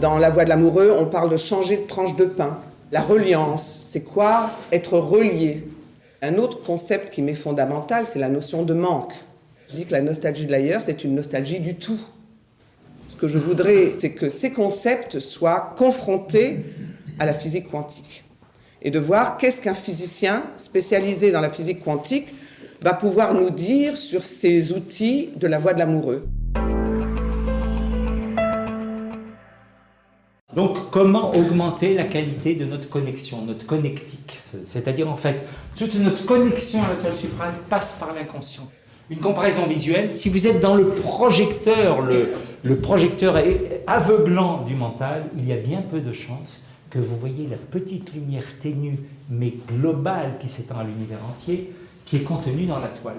Dans La Voix de l'amoureux, on parle de changer de tranche de pain. La reliance, c'est quoi? Être relié. Un autre concept qui m'est fondamental, c'est la notion de manque. Je dis que la nostalgie de l'ailleurs, c'est une nostalgie du tout. Ce que je voudrais, c'est que ces concepts soient confrontés à la physique quantique. Et de voir qu'est-ce qu'un physicien spécialisé dans la physique quantique va pouvoir nous dire sur ces outils de la voie de l'amoureux. Donc, comment augmenter la qualité de notre connexion, notre connectique? C'est-à-dire, en fait, toute notre connexion à l'étoile suprême passe par l'inconscient. Une comparaison visuelle, si vous êtes dans le projecteur, le, le projecteur aveuglant du mental, il y a bien peu de chances que vous voyez la petite lumière ténue, mais globale, qui s'étend à l'univers entier, qui est contenue dans la toile.